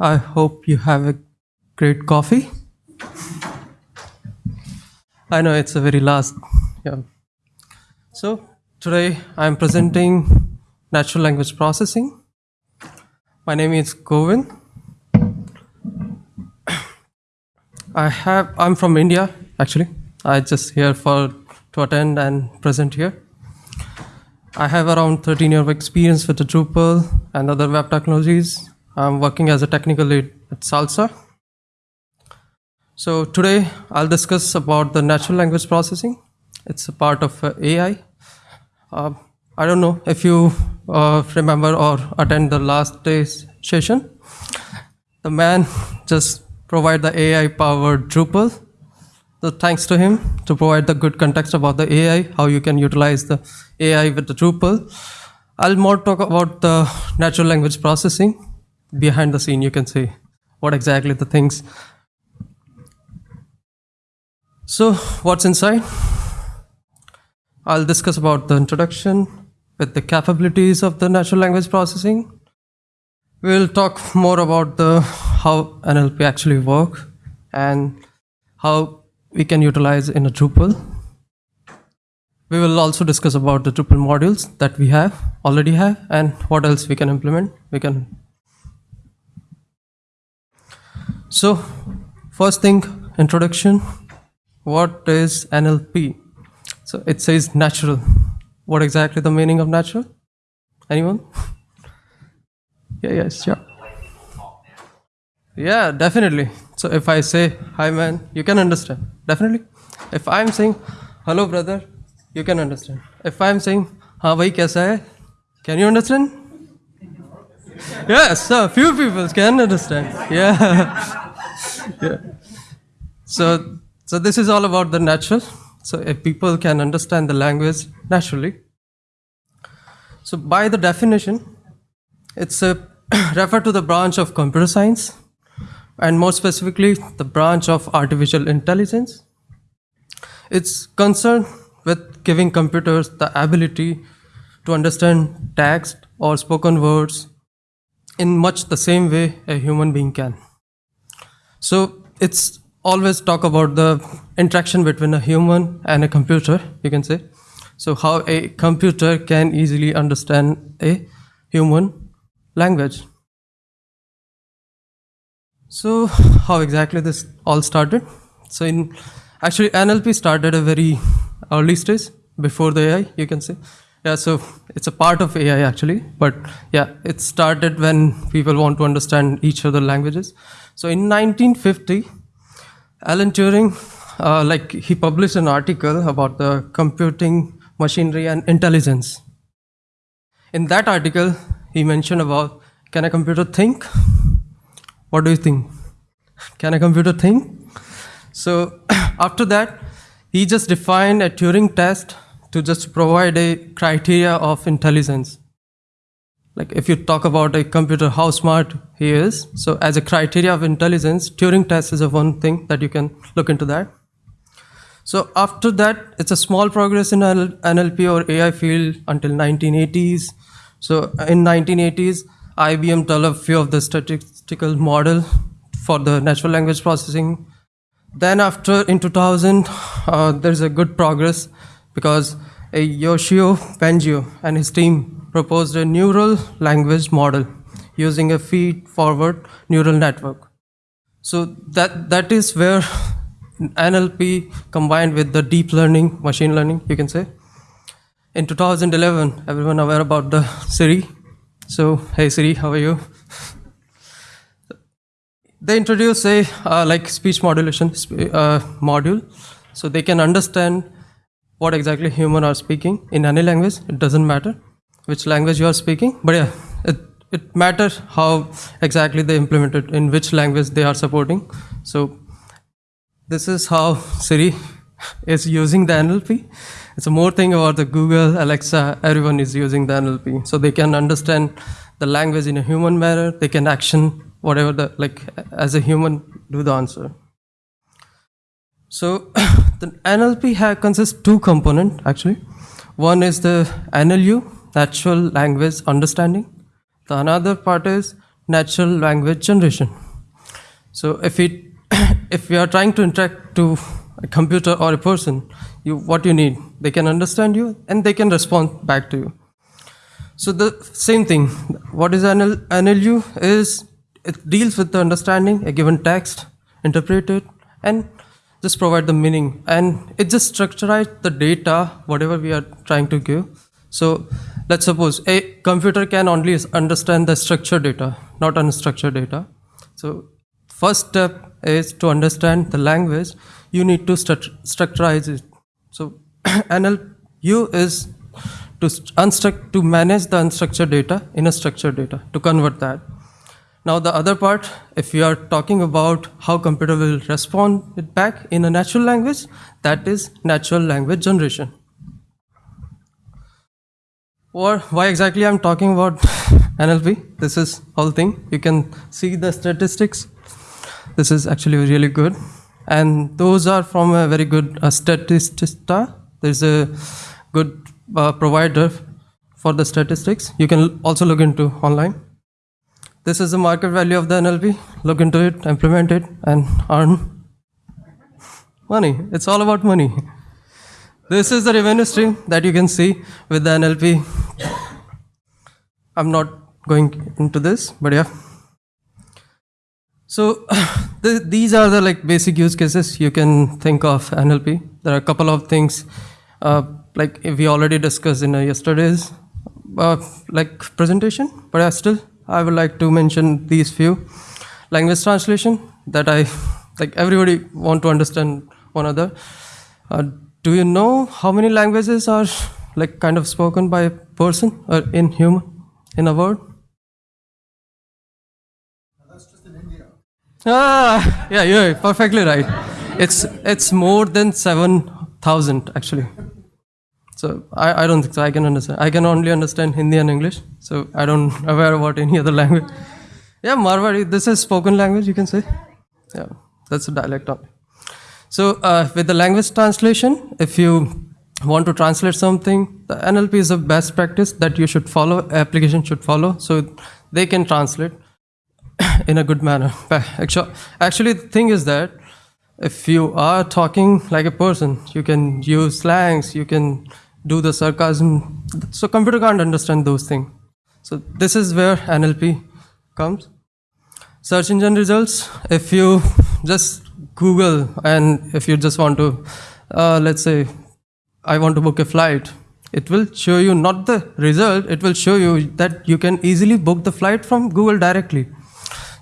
I hope you have a great coffee. I know it's a very last. Yeah. So today I'm presenting natural language processing. My name is Govin. I have I'm from India actually. I just here for to attend and present here. I have around 13 years of experience with the Drupal and other web technologies. I'm working as a technical lead at Salsa. So today I'll discuss about the natural language processing. It's a part of uh, AI. Uh, I don't know if you uh, remember or attend the last day's session. The man just provide the AI powered Drupal so thanks to him to provide the good context about the AI, how you can utilize the AI with the Drupal. I'll more talk about the natural language processing behind the scene. You can see what exactly the things. So what's inside? I'll discuss about the introduction with the capabilities of the natural language processing. We'll talk more about the how NLP actually work and how we can utilize in a Drupal. We will also discuss about the Drupal modules that we have, already have, and what else we can implement. We can. So, first thing, introduction. What is NLP? So it says natural. What exactly the meaning of natural? Anyone? Yeah, yes, yeah. Yeah, definitely. So if I say, hi man, you can understand. Definitely. If I'm saying, hello brother, you can understand. If I'm saying, हाँ भाई कैसा है? Can you understand? Yes, a few people can understand. Yeah. So, so this is all about the natural. So if people can understand the language naturally. So by the definition, it's a refer to the branch of computer science and more specifically, the branch of artificial intelligence. It's concerned with giving computers the ability to understand text or spoken words in much the same way a human being can. So it's always talk about the interaction between a human and a computer, you can say. So how a computer can easily understand a human language. So how exactly this all started? So in actually NLP started a very early stage before the AI, you can say. Yeah, so it's a part of AI actually, but yeah, it started when people want to understand each other languages. So in 1950, Alan Turing, uh, like he published an article about the computing machinery and intelligence. In that article, he mentioned about can a computer think? What do you think? Can a computer think? So after that, he just defined a Turing test to just provide a criteria of intelligence. Like if you talk about a computer, how smart he is. So as a criteria of intelligence, Turing test is a one thing that you can look into that. So after that, it's a small progress in NLP or AI field until 1980s. So in 1980s, IBM developed a few of the statistical model for the natural language processing. Then after in 2000, uh, there's a good progress because Yoshua Bengio and his team proposed a neural language model using a feed-forward neural network. So that that is where NLP combined with the deep learning, machine learning, you can say. In 2011, everyone aware about the Siri so, hey Siri, how are you? They introduce a uh, like speech modulation uh, module, so they can understand what exactly human are speaking in any language. It doesn't matter which language you are speaking, but yeah, it it matters how exactly they implement it in which language they are supporting. So, this is how Siri is using the NLP. It's a more thing about the Google, Alexa, everyone is using the NLP. So they can understand the language in a human manner, they can action whatever the, like as a human, do the answer. So the NLP consists two component actually. One is the NLU, natural language understanding. The another part is natural language generation. So if it if you are trying to interact to a computer or a person, you what you need, they can understand you and they can respond back to you. So the same thing. What is NL, NLU is it deals with the understanding a given text, interpret it, and just provide the meaning. And it just structurizes the data, whatever we are trying to give. So let's suppose a computer can only understand the structured data, not unstructured data. So first step is to understand the language. You need to stru- structurize it. So NLU is to unstruct to manage the unstructured data in a structured data to convert that. Now the other part, if you are talking about how computer will respond it back in a natural language, that is natural language generation. Or why exactly I'm talking about NLP? This is whole thing. You can see the statistics. This is actually really good, and those are from a very good uh. There's a good uh, provider for the statistics. You can also look into online. This is the market value of the NLP. Look into it, implement it, and earn money. It's all about money. This is the revenue stream that you can see with the NLP. I'm not going into this, but yeah. So th- these are the like basic use cases you can think of NLP. There are a couple of things uh, like we already discussed in uh, yesterday's uh, like presentation, but I still I would like to mention these few language translation that I like everybody want to understand one another. Uh, do you know how many languages are like kind of spoken by a person or in human in a world? Ah, yeah, you're perfectly right. It's it's more than seven thousand actually. So I, I don't think so. I can understand. I can only understand Hindi and English. So I don't aware about any other language. Yeah, Marwari. This is spoken language. You can say. Yeah, that's a dialect. So uh, with the language translation, if you want to translate something, the NLP is the best practice that you should follow. Application should follow, so they can translate in a good manner. Actually, actually, the thing is that if you are talking like a person, you can use slangs, you can do the sarcasm. So computer can't understand those things. So this is where NLP comes. Search engine results. If you just Google and if you just want to, uh, let's say, I want to book a flight, it will show you not the result. It will show you that you can easily book the flight from Google directly.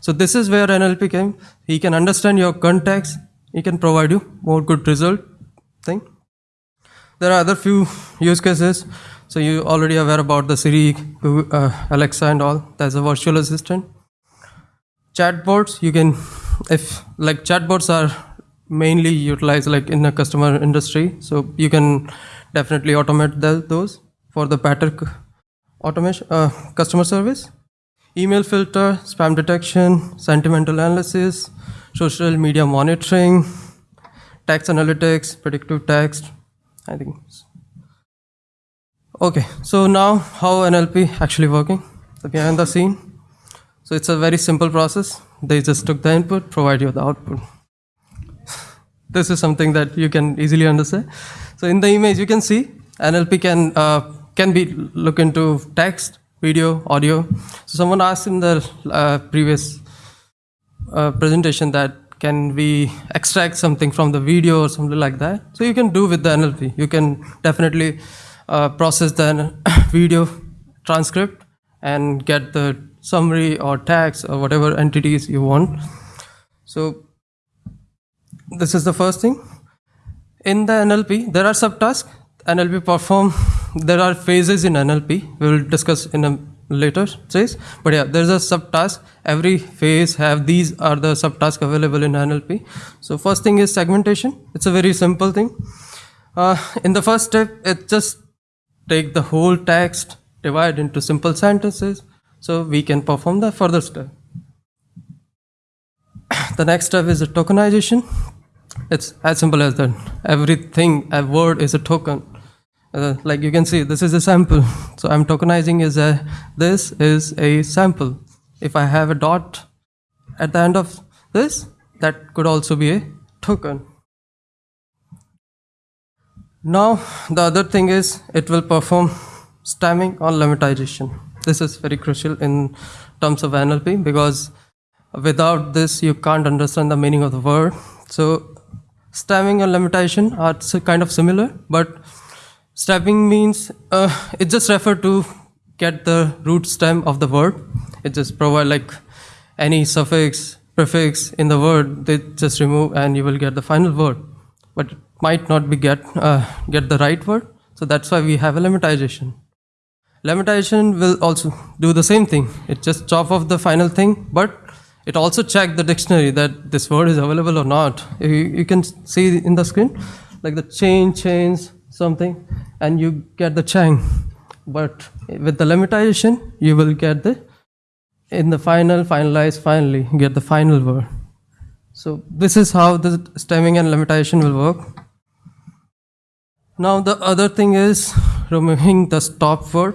So this is where NLP came. He can understand your context. He can provide you more good result thing. There are other few use cases. So you already aware about the Siri, uh, Alexa, and all. That's a virtual assistant. Chatbots, you can, if like chatbots are mainly utilized like in a customer industry, so you can definitely automate the, those for the better c- automation uh, customer service. Email filter, spam detection, sentimental analysis, social media monitoring, text analytics, predictive text, I think. Okay, so now how NLP actually working? The behind the scene. So it's a very simple process. They just took the input, provide you the output. This is something that you can easily understand. So in the image, you can see NLP can uh, can be look into text, video, audio. So someone asked in the uh, previous uh, presentation that can we extract something from the video or something like that so you can do with the nlp you can definitely uh, process the video transcript and get the summary or tags or whatever entities you want so this is the first thing. In the nlp there are subtasks. Nlp perform there are phases in nlp we will discuss in a later phase. But yeah there's a subtask. Every phase have these are the subtasks available in nlp so first thing is segmentation. It's a very simple thing. Uh, in the first step it just take the whole text divide into simple sentences so we can perform the further step. The next step is the tokenization it's as simple as that everything a word is a token uh, like you can see this is a sample so i'm tokenizing is a this is a sample if I have a dot at the end of this, that could also be a token. Now, the other thing is it will perform stemming or lemmatization. This is very crucial in terms of NLP because without this, you can't understand the meaning of the word. So, stemming and lemmatization are kind of similar, but stemming means uh, it just refer to get the root stem of the word. It just provide like any suffix, prefix in the word, they just remove and you will get the final word. But it might not be get uh, get the right word. So that's why we have a lemmatization. Lemmatization will also do the same thing. It just chop off the final thing, but it also check the dictionary that this word is available or not. You, you can see in the screen, like the chain, chains, something, and you get the chang. But with the lemmatization, you will get the in the final, finalize, finally, get the final word. So this is how the stemming and lemmatization will work. Now the other thing is removing the stop word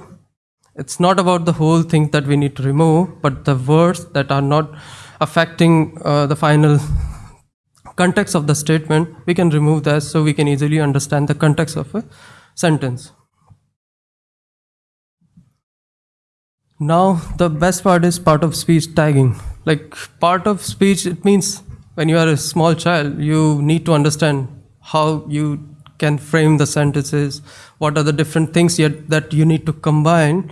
it's not about the whole thing that we need to remove, but the words that are not affecting uh, the final context of the statement, we can remove that so we can easily understand the context of a sentence. Now, the best part is part of speech tagging. Like, part of speech, it means when you are a small child, you need to understand how you can frame the sentences, what are the different things yet that you need to combine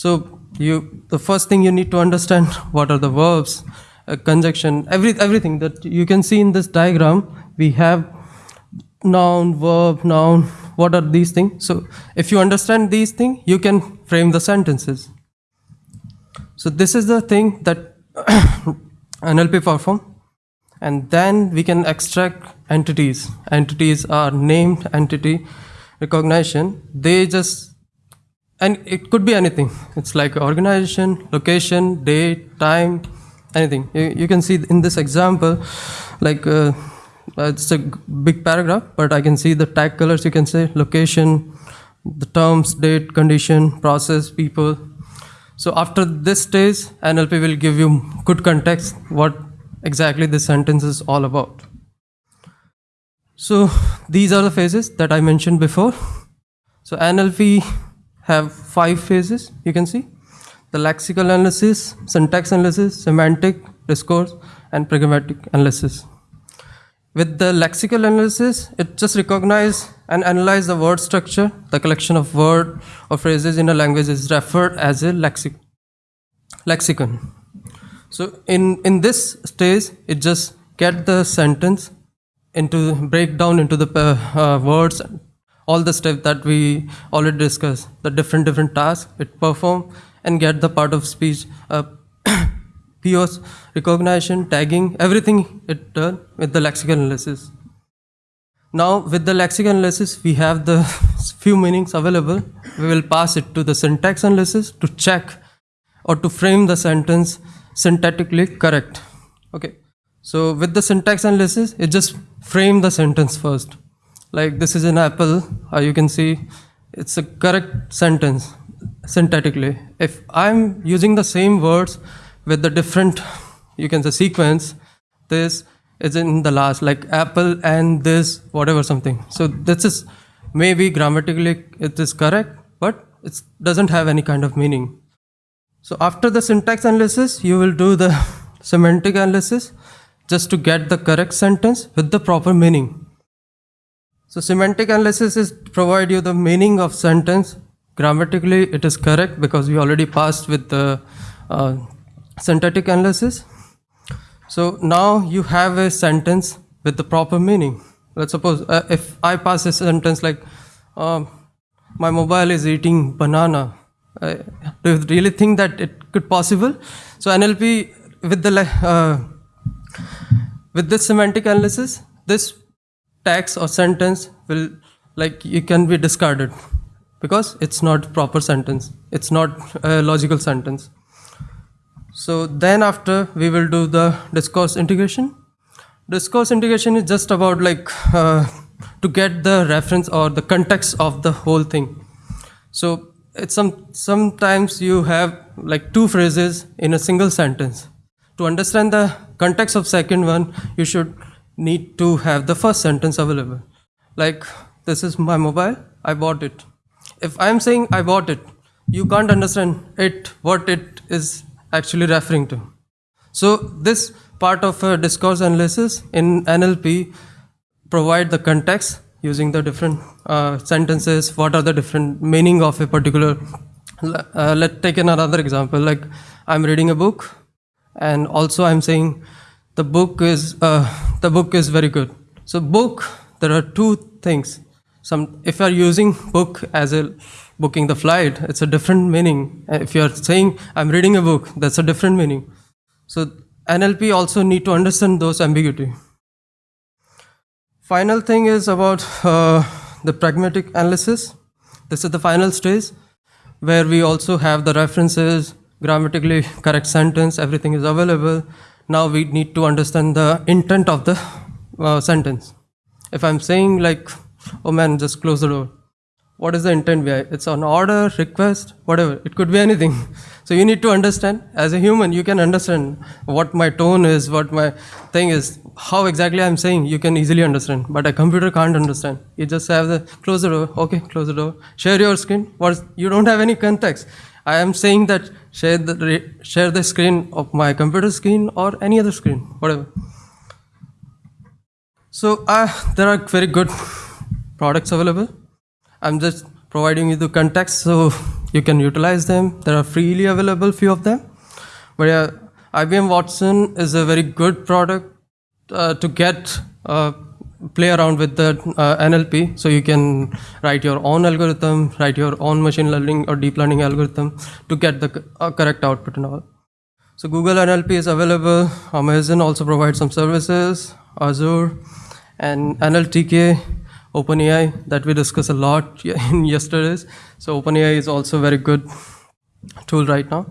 so you the first thing you need to understand what are the verbs, uh, conjunction, every everything that you can see in this diagram. We have noun, verb, noun. What are these things? So if you understand these things, you can frame the sentences. So this is the thing that NLP perform, and then we can extract entities. Entities are named entity recognition. They just and it could be anything it's like organization location date time anything you, you can see in this example like uh, it's a big paragraph but i can see the tag colors you can say location the terms date condition process people so after this stage nlp will give you good context what exactly this sentence is all about so these are the phases that i mentioned before so nlp have five phases, you can see. The lexical analysis, syntax analysis, semantic, discourse, and pragmatic analysis. With the lexical analysis, it just recognize and analyze the word structure. The collection of word or phrases in a language is referred as a lexic lexicon. So in, in this stage, it just get the sentence into break down into the uh, uh, words all the steps that we already discussed, the different different tasks it perform and get the part of speech uh, POS recognition, tagging, everything it done with the lexical analysis. Now with the lexical analysis, we have the few meanings available. We will pass it to the syntax analysis to check or to frame the sentence syntactically correct. Okay. So with the syntax analysis, it just frame the sentence first. Like this is an apple uh, you can see it's a correct sentence syntactically if i'm using the same words with the different you can say sequence this is in the last like apple and this whatever something. So this is maybe grammatically it is correct but it doesn't have any kind of meaning. So after the syntax analysis you will do the semantic analysis just to get the correct sentence with the proper meaning so semantic analysis is provide you the meaning of sentence. Grammatically, it is correct because we already passed with the uh, syntactic analysis. So now you have a sentence with the proper meaning. Let's suppose uh, if I pass a sentence like, uh, my mobile is eating banana. Uh, do you really think that it could possible? So NLP with the uh, with this semantic analysis, this text or sentence will like it can be discarded because it's not proper sentence. It's not a logical sentence. So then after we will do the discourse integration. Discourse integration is just about like uh, to get the reference or the context of the whole thing. So it's some sometimes you have like two phrases in a single sentence. To understand the context of second one, you should need to have the first sentence available. Like this is my mobile, I bought it. If I'm saying I bought it, you can't understand it what it is actually referring to. So this part of a discourse analysis in NLP provide the context using the different uh, sentences. What are the different meaning of a particular? Uh, let's take another example. Like I'm reading a book, and also I'm saying the book is uh, the book is very good. So book, there are two things. Some if you are using book as a booking the flight, it's a different meaning. If you are saying I'm reading a book, that's a different meaning. So NLP also need to understand those ambiguity. Final thing is about uh, the pragmatic analysis. This is the final stage where we also have the references, grammatically correct sentence, everything is available. Now we need to understand the intent of the uh, sentence. If I'm saying like, oh man, just close the door, what is the intent it's an order request whatever. It could be anything. So you need to understand. As a human you can understand what my tone is what my thing is how exactly i'm saying. You can easily understand. But a computer can't understand. You just have the close the door. Okay close the door. Share your screen. What you don't have any context i am saying that share the share the screen of my computer screen or any other screen whatever so uh, there are very good products available I'm just providing you the context so you can utilize them. There are freely available few of them. But yeah, IBM Watson is a very good product uh, to get uh, play around with the uh, NLP. So you can write your own algorithm, write your own machine learning or deep learning algorithm to get the uh, correct output and all. So Google NLP is available. Amazon also provides some services, Azure, and NLTK OpenAI that we discussed a lot in yesterday's. So OpenAI is also a very good tool right now.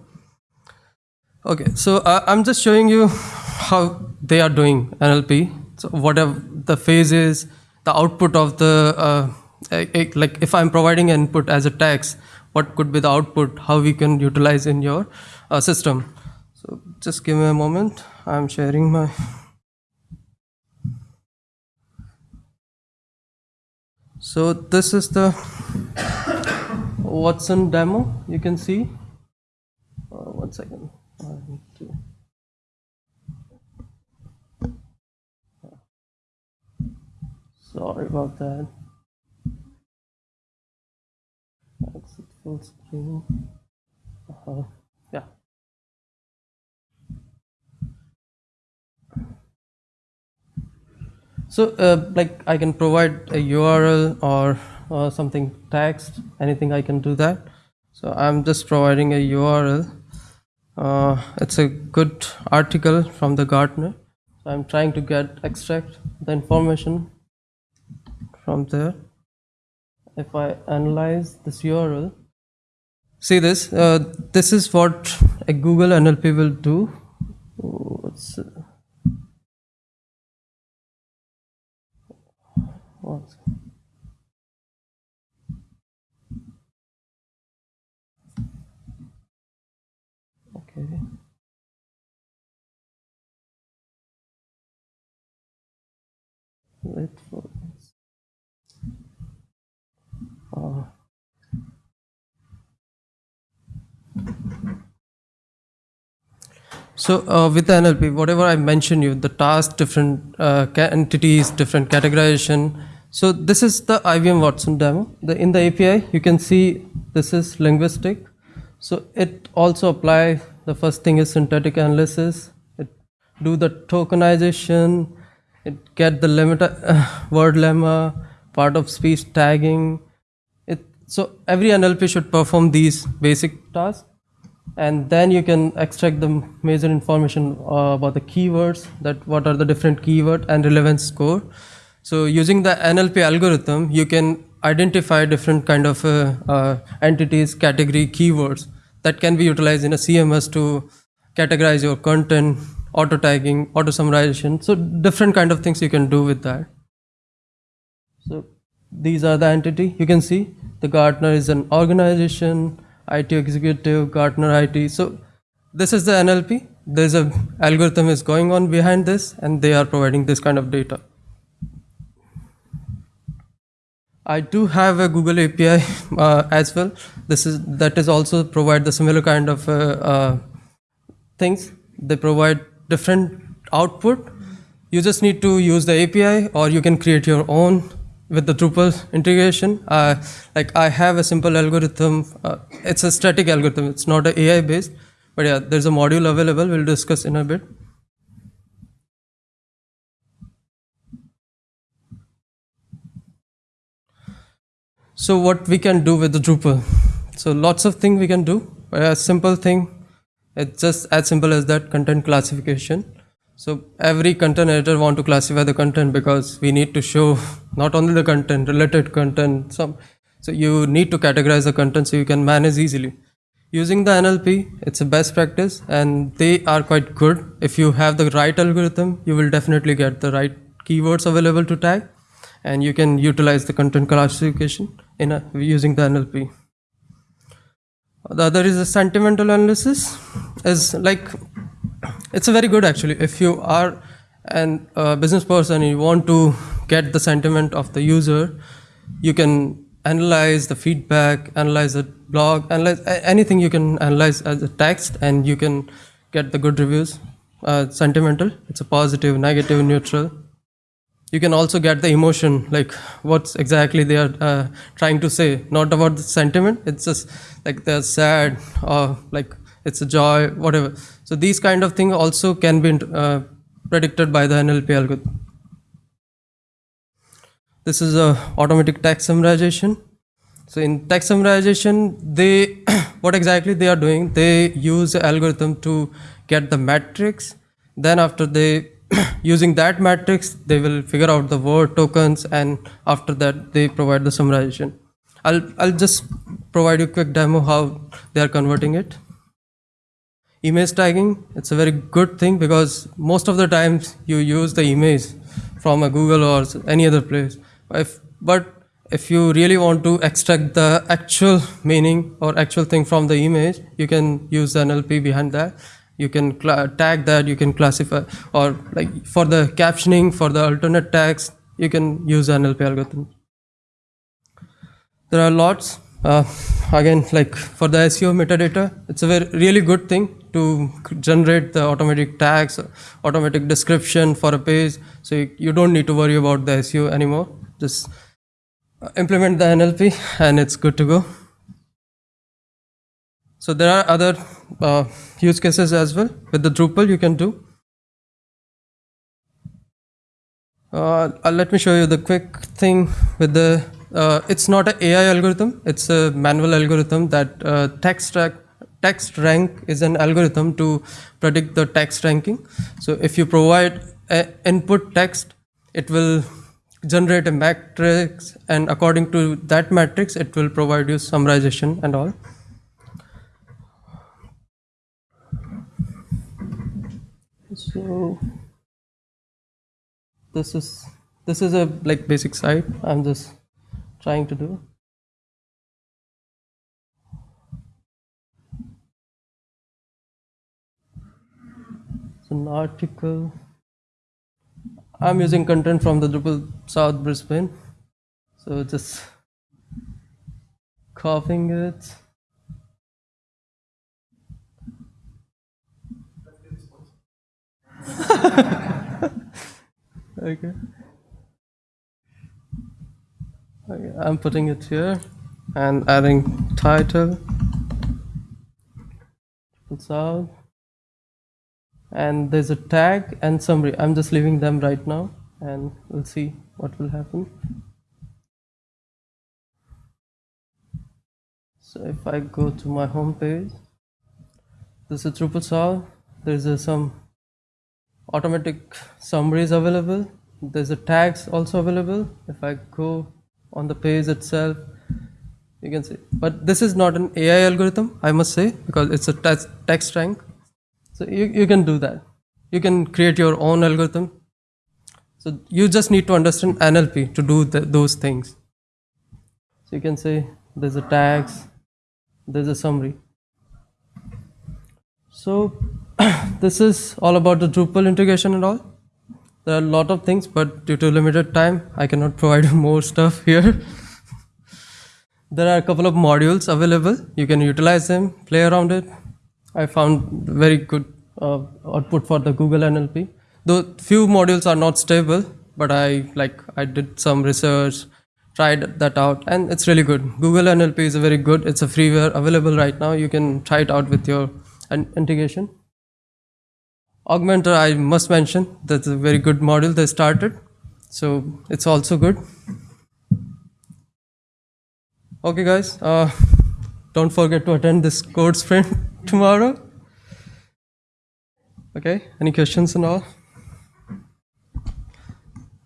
Okay, so uh, I'm just showing you how they are doing NLP. So whatever the phase is, the output of the, uh, like if I'm providing input as a text, what could be the output, how we can utilize in your uh, system. So just give me a moment. I'm sharing my So this is the Watson demo you can see. Uh, one second. Sorry about that. Exit full screen. Uh -huh. Yeah. So uh, like I can provide a URL or uh, something text, anything I can do that. So I'm just providing a URL. Uh, it's a good article from the Gartner. So I'm trying to get extract the information from there. If I analyze this URL, see this, uh, this is what a Google NLP will do. What? Okay. Wait for So uh, with the NLP, whatever I mentioned you, the task, different uh, entities, different categorization. So this is the IBM Watson demo. The, in the API, you can see this is linguistic. So it also apply, the first thing is synthetic analysis. It do the tokenization, it get the limit, uh, word lemma, part of speech tagging. So every NLP should perform these basic tasks. And then you can extract the major information uh, about the keywords that what are the different keyword and relevance score. So using the nlp algorithm you can identify different kind of uh, uh, entities category keywords that can be utilized in a cms to categorize your content auto tagging auto summarization. So different kind of things you can do with that. So these are the entity. You can see the Gartner is an organization, IT executive, Gartner IT. So this is the NLP. There's a algorithm is going on behind this, and they are providing this kind of data. I do have a Google API uh, as well. This is that is also provide the similar kind of uh, uh, things. They provide different output. You just need to use the API, or you can create your own with the Drupal integration. Uh, like I have a simple algorithm. Uh, it's a static algorithm. It's not a AI based, but yeah, there's a module available. We'll discuss in a bit. So what we can do with the Drupal? So lots of things we can do. A simple thing, it's just as simple as that content classification. So every content editor want to classify the content because we need to show not only the content, related content, some. So you need to categorize the content so you can manage easily. Using the NLP, it's a best practice and they are quite good. If you have the right algorithm, you will definitely get the right keywords available to tag and you can utilize the content classification in a, using the NLP. The other is a sentimental analysis is like it's a very good actually. If you are an uh, business person you want to get the sentiment of the user you can analyze the feedback analyze the blog analyze anything you can analyze as a text and you can get the good reviews. Uh, sentimental it's a positive negative neutral. You can also get the emotion like what's exactly they are uh, trying to say. Not about the sentiment it's just like they're sad or like it's a joy whatever so these kind of things also can be uh, predicted by the nlp algorithm this is a automatic text summarization so in text summarization they what exactly they are doing they use the algorithm to get the matrix. then after they using that matrix, they will figure out the word tokens, and after that, they provide the summarization. I'll, I'll just provide you a quick demo how they are converting it. Image tagging, it's a very good thing because most of the times you use the image from a Google or any other place. If, but if you really want to extract the actual meaning or actual thing from the image, you can use the NLP behind that. You can tag that you can classify or like for the captioning for the alternate tags you can use nlp algorithm. There are lots uh, again like for the seo metadata it's a very really good thing to generate the automatic tags automatic description for a page. So you, you don't need to worry about the seo anymore. Just uh, implement the nlp and it's good to go. So there are other uh, use cases as well with the Drupal you can do. Uh, uh let me show you the quick thing with the, uh, it's not an AI algorithm, it's a manual algorithm that uh, text, text rank is an algorithm to predict the text ranking. So if you provide input text, it will generate a matrix and according to that matrix, it will provide you summarization and all. so this is this is a like basic site i'm just trying to do it's an article i'm using content from the drupal south brisbane so just copying it okay. okay. I'm putting it here and adding title puts out and there's a tag and summary I'm just leaving them right now and we'll see what will happen. So if I go to my home page this is Drupal South there's a, some automatic summaries available there's a tags also available. If I go on the page itself you can see but this is not an AI algorithm I must say because it's a text rank so you, you can do that you can create your own algorithm so you just need to understand NLP to do the, those things So you can say there's a tags, there's a summary. So this is all about the Drupal integration and all. There are a lot of things, but due to limited time, I cannot provide more stuff here. there are a couple of modules available. You can utilize them, play around it. I found very good uh, output for the Google NLP. Though few modules are not stable, but I like I did some research, tried that out, and it's really good. Google NLP is a very good. It's a freeware available right now. You can try it out with your integration. Augmentor, I must mention, that's a very good module they started. So it's also good. Okay, guys, uh, don't forget to attend this code sprint tomorrow. Okay, any questions and all?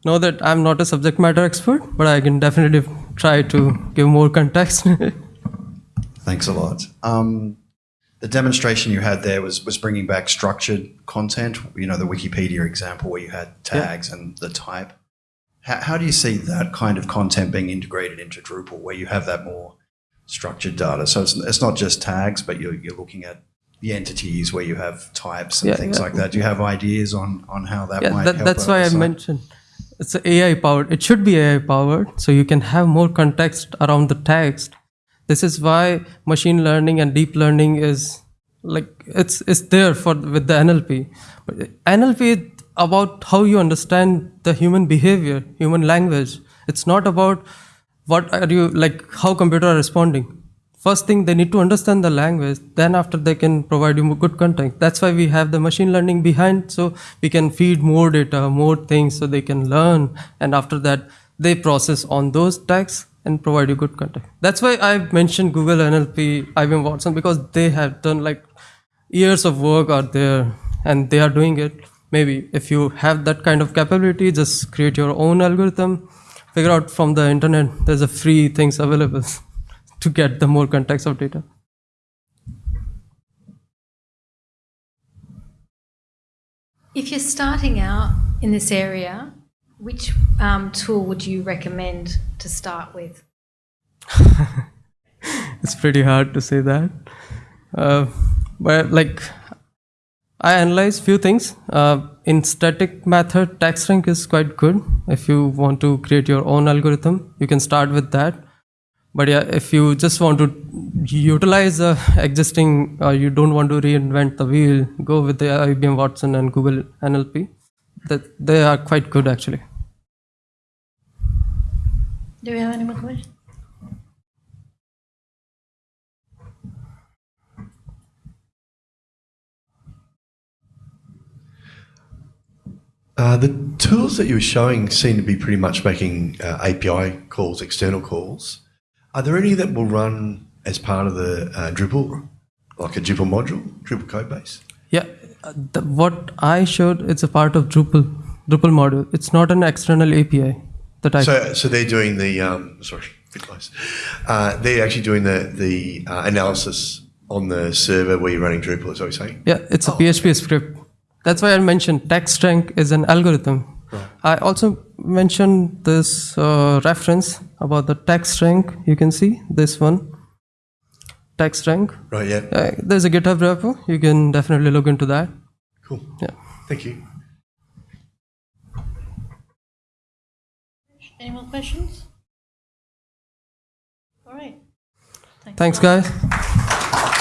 Know that I'm not a subject matter expert, but I can definitely try to give more context. Thanks a lot. Um, the demonstration you had there was was bringing back structured content. You know, the Wikipedia example where you had tags and the type. How, how do you see that kind of content being integrated into Drupal, where you have that more structured data? So it's, it's not just tags, but you're, you're looking at the entities where you have types and Yeah, things yeah. like that. Do you have ideas on on how that yeah, might that, help? that's why I mentioned it's AI powered. It should be AI powered, so you can have more context around the text. This is why machine learning and deep learning is like it's it's there for with the NLP. But NLP is about how you understand the human behavior, human language. It's not about what are you like how computer are responding? First thing they need to understand the language then after they can provide you good content. That's why we have the machine learning behind so we can feed more data more things so they can learn and after that they process on those tags and provide you good content. That's why i mentioned google nlp ibm watson because they have done like years of work out there and they are doing it. Maybe if you have that kind of capability just create your own algorithm figure out from the internet there's a free things available to get the more context of data If you're starting out in this area, which um, tool would you recommend to start with? it's pretty hard to say that uh, but like i analyze few things. Uh, in static method text rank is quite good. If you want to create your own algorithm you can start with that. But yeah if you just want to utilize the existing uh, you don't want to reinvent the wheel go with the ibm watson and google nlp that they are quite good actually. Do we have any more questions? Uh, the tools that you were showing seem to be pretty much making uh, API calls, external calls. Are there any that will run as part of the uh, Drupal, like a Drupal module, Drupal code base? Yeah, uh, the, what I showed, it's a part of Drupal, Drupal module. It's not an external API that I. So, so they're doing the um, sorry, bit close. Uh, they're actually doing the the uh, analysis on the server where you're running Drupal. Is what you're saying? yeah, it's a Oh, PHP script. That's why I mentioned text rank is an algorithm. I also mentioned this uh, reference about the text rank. You can see this one, text rank. Right. Yeah. Uh, there's a GitHub repo. You can definitely look into that. Cool. Yeah. Thank you. Any more questions? All right. Thanks, a lot. guys.